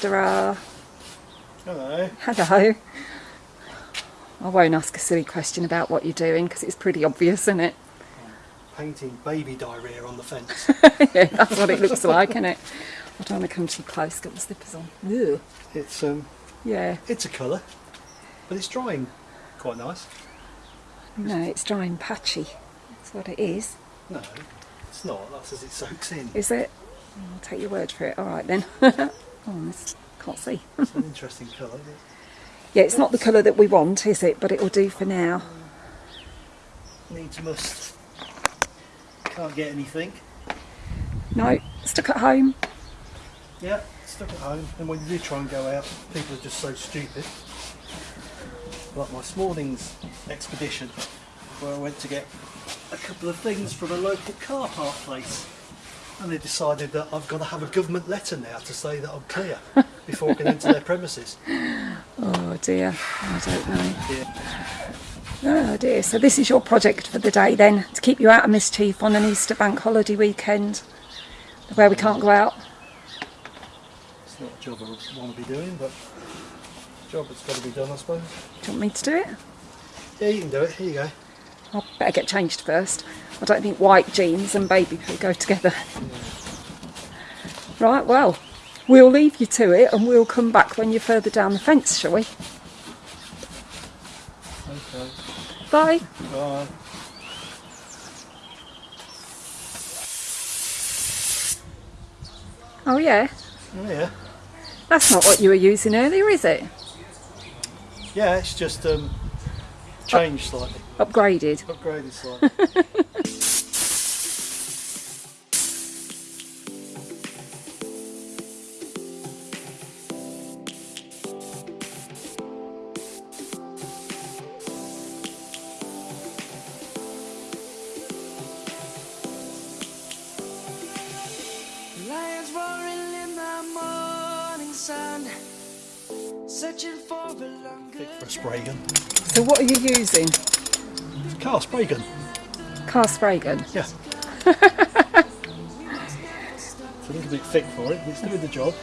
Mr. R. Hello. Hello. I won't ask a silly question about what you're doing because it's pretty obvious, isn't it? Painting baby diarrhea on the fence. yeah, that's what it looks like, isn't it? I don't want to come too close, got my slippers on. Ugh. It's um, Yeah, it's a colour, but it's drying quite nice. no, it's drying patchy. That's what it is. No, it's not. That's as it soaks in. Is it? I'll take your word for it. All right then. oh, this, can't see. It's an interesting colour. isn't it? Yeah, it's not the colour that we want, is it? But it'll do for now. Needs must. Can't get anything. No, stuck at home. Yeah, stuck at home. And when you do try and go out, people are just so stupid. Like my Smallings expedition, where I went to get a couple of things from a local car park place. And they decided that I've got to have a government letter now to say that I'm clear before I can enter their premises. Oh dear, I don't know. Yeah. Oh dear. So this is your project for the day then, to keep you out of mischief on an Easter bank holiday weekend, where we can't go out. It's not a job I want to be doing, but a job that's got to be done, I suppose. Do you want me to do it? Yeah, you can do it. Here you go. I better get changed first. I don't think white jeans and baby poo go together. Right, well, we'll leave you to it and we'll come back when you're further down the fence, shall we? Okay. Bye. Bye. Oh yeah, Oh, yeah. that's not what you were using earlier, is it? Yeah, it's just um, changed slightly, Upgraded. upgraded slightly. for a longer. for a spray gun. So what are you using? Car spray gun. Car spray gun. Yeah. it's a little bit thick for it, but it's doing the job.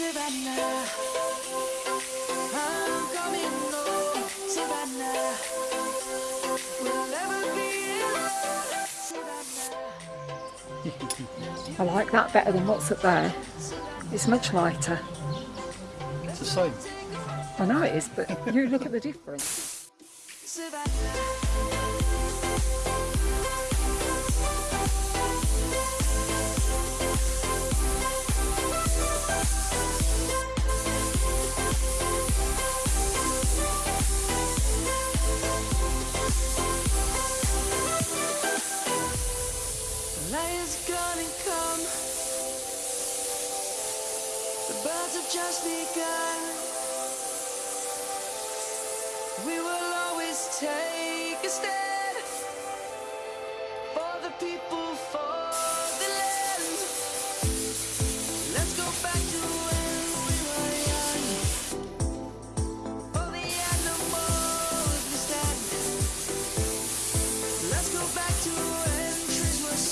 Savannah, I'm coming home. Savannah, we'll never be alone. Savannah. I like that better than what's up there. It's much lighter. It's the same. I know it is, but you look at the difference. Savannah. Lion's gonna come. The birds have just begun. We will always take a stand for the people, for the land. Let's go back to when we were young. For the animals we. Let's go back to when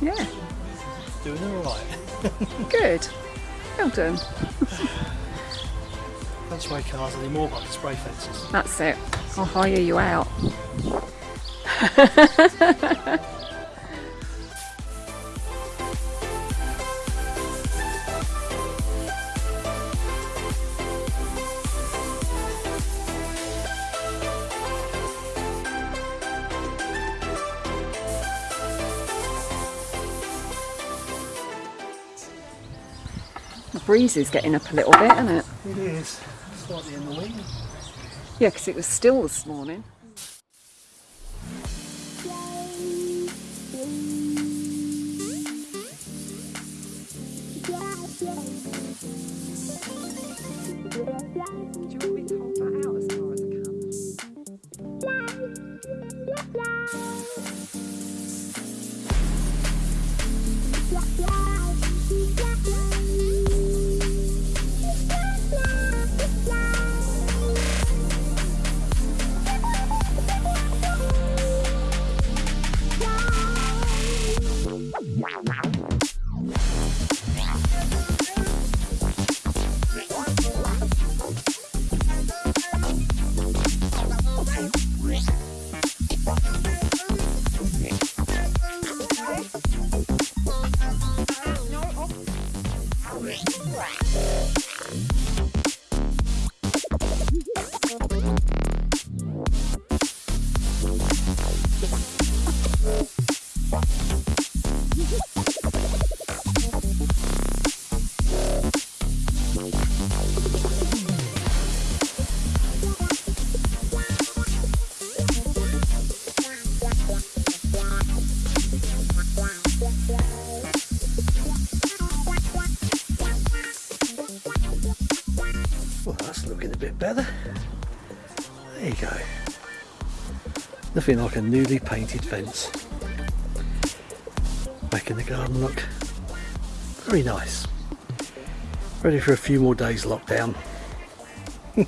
Yeah, Doing alright. good. Well done. Don't spray cars but I can spray fences. That's it. I'll hire you out. breeze is getting up a little bit, isn't it? It is slightly annoying. Yeah, because it was still this morning. Nothing like a newly painted fence. Making the garden look very nice. Ready for a few more days lockdown.